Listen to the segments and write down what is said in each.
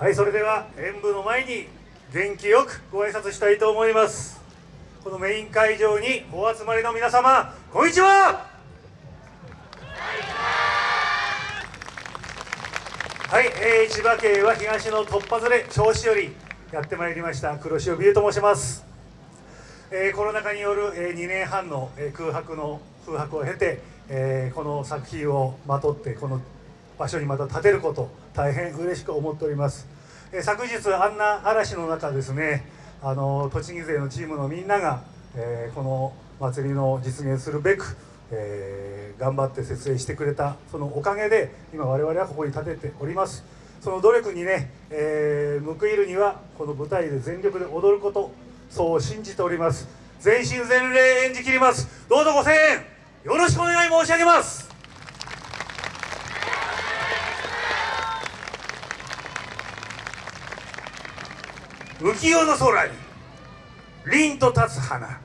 はいそれでは演舞の前に元気よくご挨拶したいと思います。このメイン会場にお集まりの皆様こんにちは!はい、えー、千葉県は東の突破ずれ銚子よりやってまいりました黒潮美優と申します、えーコロナ禍による、えー2年半の、えー空白の空白を経て、えーこの作品をまとってこの場所にまた立てること大変嬉しく思っております、え昨日あんな嵐の中ですねあの栃木勢のチームのみんなが、えーこの祭りの実現するべく、えー頑張って設営してくれたそのおかげで今我々はここに立てております。その努力にね、えー報いるにはこの舞台で全力で踊ることそう信じております。全身全霊演じきります。どうぞご声援よろしくお願い申し上げます。浮世の空に凛と立つ花。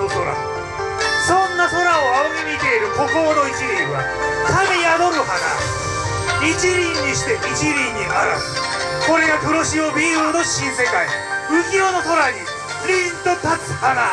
の空。そんな空を仰ぎ見ている孤高の一輪は神宿る花。一輪にして一輪にあらずこれが黒潮瓶をの新世界。浮世の空に凛と立つ花。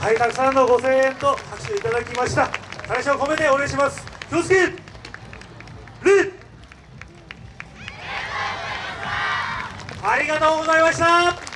はいたくさんのご声援と拍手いただきました。最初を込めてお願いします。気をつけるありがとうございました。